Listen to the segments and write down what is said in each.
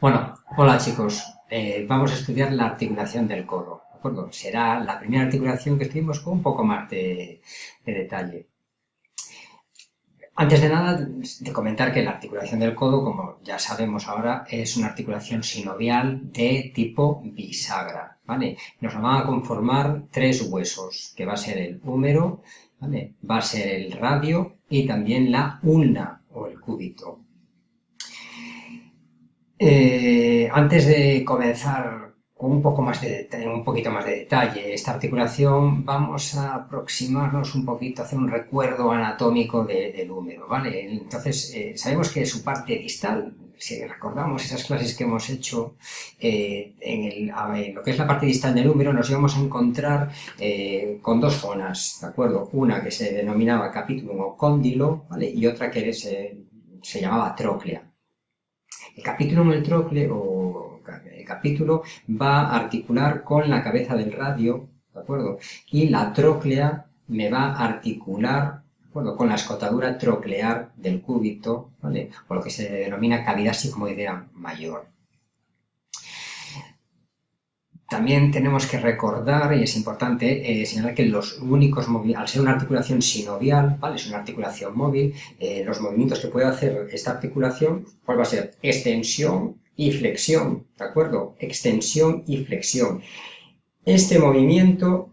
Bueno, hola chicos, eh, vamos a estudiar la articulación del codo, ¿de acuerdo? Será la primera articulación que estudiamos con un poco más de, detalle. Antes de nada, de comentar que la articulación del codo, como ya sabemos ahora, es una articulación sinovial de tipo bisagra, ¿vale? Nos van a conformar tres huesos, que va a ser el húmero, ¿vale? Va a ser el radio y también la ulna o el cúbito. Eh, antes de comenzar con un, poco más de un poquito más de detalle esta articulación, vamos a aproximarnos un poquito, hacer un recuerdo anatómico del húmero, ¿vale? Entonces, eh, sabemos que su parte distal, si recordamos esas clases que hemos hecho eh, en, lo que es la parte distal del húmero, nos íbamos a encontrar con dos zonas, ¿de acuerdo? Una que se denominaba capítulo o cóndilo, ¿vale? Y otra que se, se llamaba tróclea. El capítulo en el trocle o el capítulo va a articular con la cabeza del radio, ¿de acuerdo? Y la tróclea me va a articular ¿de con la escotadura troclear del cúbito, ¿vale? O lo que se denomina cavidad sigmoidea mayor. También tenemos que recordar, y es importante, eh, señalar que los únicos al ser una articulación sinovial, ¿vale? es una articulación móvil, eh, los movimientos que puede hacer esta articulación, ¿cuál va a ser? Extensión y flexión, ¿de acuerdo? Extensión y flexión. Este movimiento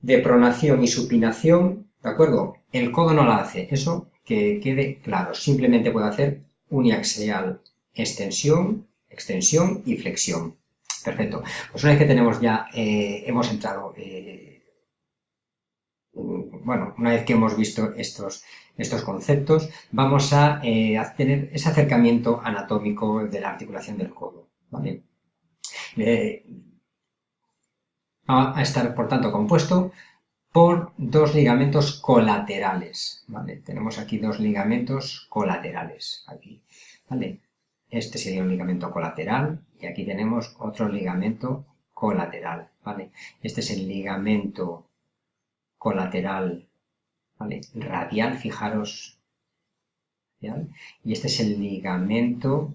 de pronación y supinación, ¿de acuerdo? El codo no la hace, eso que quede claro, simplemente puede hacer uniaxial, extensión, extensión y flexión. Perfecto. Pues una vez que tenemos ya, eh, hemos entrado, eh, bueno, una vez que hemos visto estos, estos conceptos, vamos a, eh, tener ese acercamiento anatómico de la articulación del codo. ¿vale? va a estar, por tanto, compuesto por dos ligamentos colaterales. ¿vale? Tenemos aquí dos ligamentos colaterales. Aquí, ¿vale? Este sería un ligamento colateral y aquí tenemos otro ligamento colateral, ¿vale? Este es el ligamento colateral. Radial, fijaros, y este es el ligamento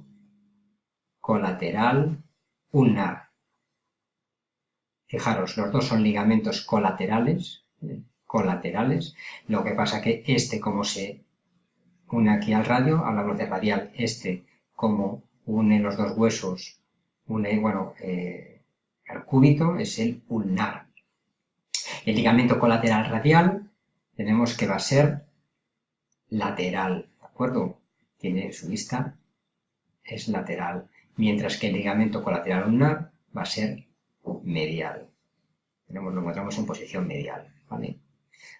colateral ulnar. Fijaros, los dos son ligamentos colaterales, colaterales, lo que pasa que este como se une aquí al radio, hablamos de radial, este como une los dos huesos, une, bueno, eh, el cúbito es el ulnar. El ligamento colateral radial tenemos que va a ser lateral, ¿de acuerdo? Tiene su vista, es lateral, mientras que el ligamento colateral ulnar va a ser medial. Tenemos, lo encontramos en posición medial, ¿vale?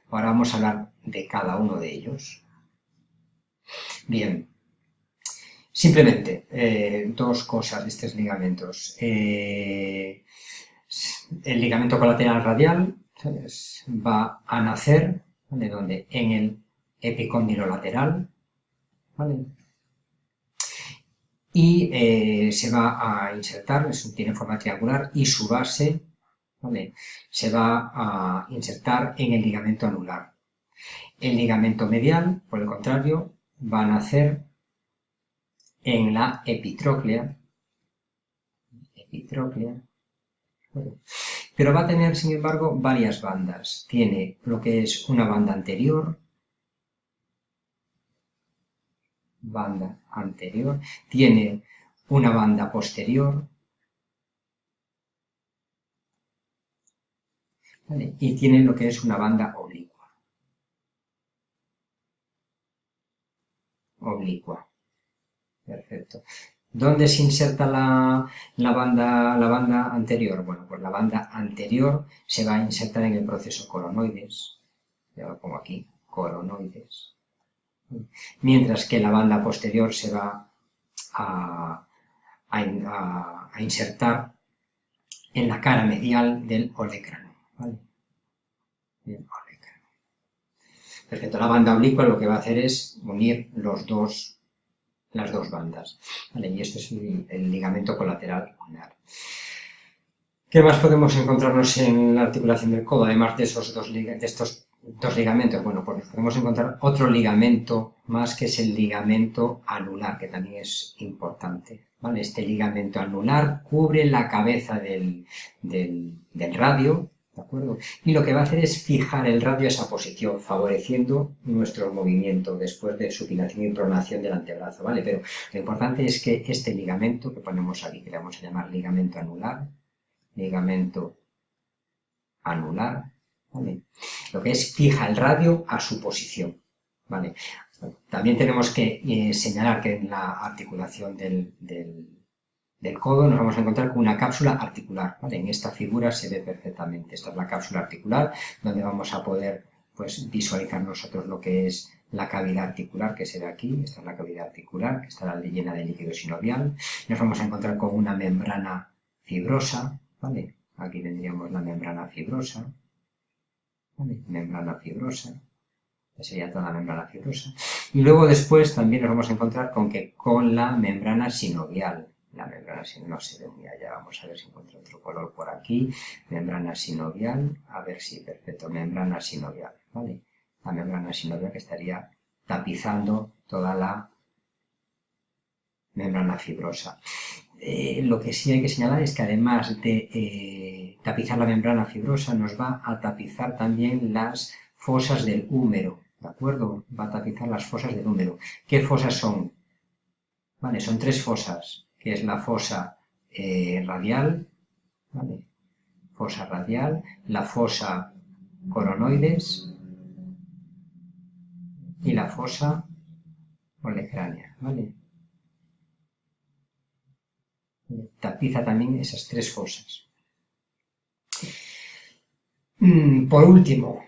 Ahora vamos a hablar de cada uno de ellos. Bien, Simplemente, eh, dos cosas de estos ligamentos. Eh, el ligamento colateral radial va a nacer, ¿vale? Donde en el epicóndilo lateral, ¿vale? Y eh, se va a insertar, tiene forma triangular, y su base, ¿vale? Se va a insertar en el ligamento anular. El ligamento medial, por el contrario, va a nacer en la epitróclea, pero va a tener, sin embargo, varias bandas. Tiene lo que es una banda anterior, banda anterior, tiene una banda posterior, y tiene lo que es una banda oblicua. Oblicua. Perfecto. ¿Dónde se inserta la, banda, la banda anterior? Bueno, pues la banda anterior se va a insertar en el proceso coronoides. Ya lo pongo aquí, coronoides. Mientras que la banda posterior se va a, insertar en la cara medial del olecrano. Perfecto, la banda oblicua lo que va a hacer es unir los dos las dos bandas. Y este es el, ligamento colateral ulnar. ¿Qué más podemos encontrarnos en la articulación del codo, además de, esos dos, estos dos ligamentos? Bueno, pues podemos encontrar otro ligamento más que es el ligamento anular, que también es importante. ¿vale? Este ligamento anular cubre la cabeza del, del radio, ¿de acuerdo? Y lo que va a hacer es fijar el radio a esa posición, favoreciendo nuestro movimiento después de supinación y pronación del antebrazo, ¿vale? Pero lo importante es que este ligamento que ponemos aquí, que le vamos a llamar ligamento anular, ligamento anular, ¿vale? Lo que es fija el radio a su posición, ¿vale? También tenemos que eh, señalar que en la articulación del, del, codo nos vamos a encontrar con una cápsula articular. ¿vale? En esta figura se ve perfectamente. Esta es la cápsula articular, donde vamos a poder pues, visualizar nosotros lo que es la cavidad articular, que se ve aquí. Esta es la cavidad articular, que estará llena de líquido sinovial. Nos vamos a encontrar con una membrana fibrosa. ¿vale? Aquí tendríamos la membrana fibrosa. ¿vale? Membrana fibrosa sería toda la membrana fibrosa. Y luego después también nos vamos a encontrar con que con la membrana sinovial, la membrana sinovial no se ve muy allá, vamos a ver si encuentro otro color por aquí, membrana sinovial, a ver si, perfecto, membrana sinovial, ¿vale? La membrana sinovial que estaría tapizando toda la membrana fibrosa. Eh, lo que sí hay que señalar es que además de eh, tapizar la membrana fibrosa, nos va a tapizar también las fosas del húmero, ¿de acuerdo? Va a tapizar las fosas del húmero. ¿Qué fosas son? Vale, son tres fosas, que es la fosa eh, radial, ¿vale? Fosa radial, la fosa coronoides y la fosa olecránea, ¿vale? Tapiza también esas tres fosas. Mm, por último,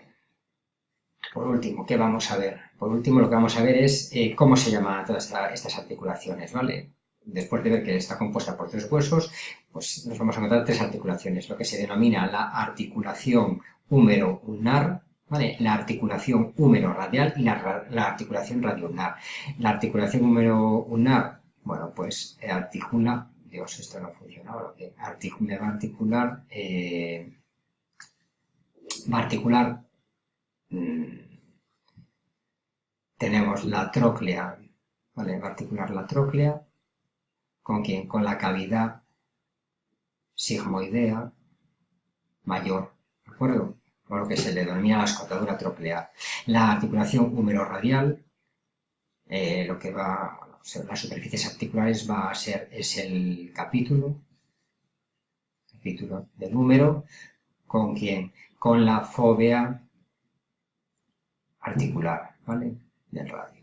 por último, ¿qué vamos a ver? Por último, lo que vamos a ver es eh, cómo se llaman todas estas articulaciones, ¿vale? Después de ver que está compuesta por tres huesos, pues nos vamos a encontrar tres articulaciones, lo que se denomina la articulación húmero-ulnar, ¿vale? La articulación húmero-radial y la, articulación radio-ulnar. La articulación húmero-ulnar, bueno, pues eh, articula, Dios, esto no funciona ahora, que va a articular, eh, va a articular mm, tenemos la tróclea, ¿vale? Va a articular la tróclea, ¿con quién? Con la cavidad sigmoidea mayor, ¿de acuerdo? Con lo que se le denomina la escotadura troclear. La articulación húmero-radial, eh, lo que va, las superficies articulares va a ser, es el capítulo, capítulo del húmero, ¿con quién? Con la fobia articular, ¿vale? del radio,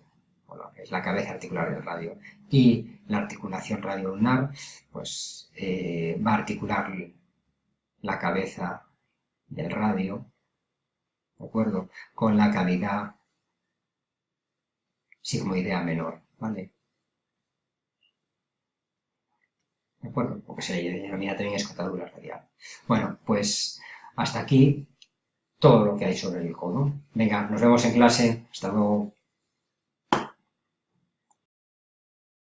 o que es la cabeza articular del radio. Y la articulación radio-ulnar, pues eh, va a articular la cabeza del radio, ¿de acuerdo? Con la cavidad sigmoidea menor, ¿vale? ¿De acuerdo? Porque se le denomina también escotadura radial. Bueno, pues hasta aquí todo lo que hay sobre el codo. Venga, nos vemos en clase. Hasta luego.